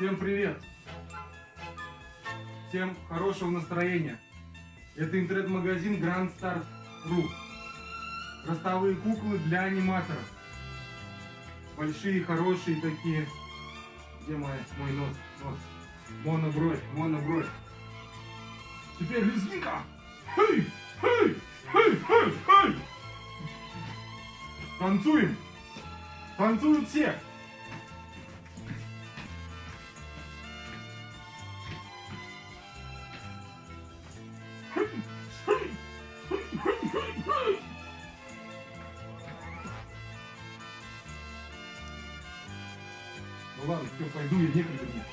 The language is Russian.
Всем привет! Всем хорошего настроения! Это интернет-магазин Grand Start Ru. Ростовые куклы для аниматоров. Большие, хорошие такие. Где мой, мой нос? Нос. Монобровь, монобровь. Теперь лезгинка! Хей! Хей! Хей! Хей! Хей! Танцуем! Танцуют все! Ну ладно, все, пойду, я некогда мне.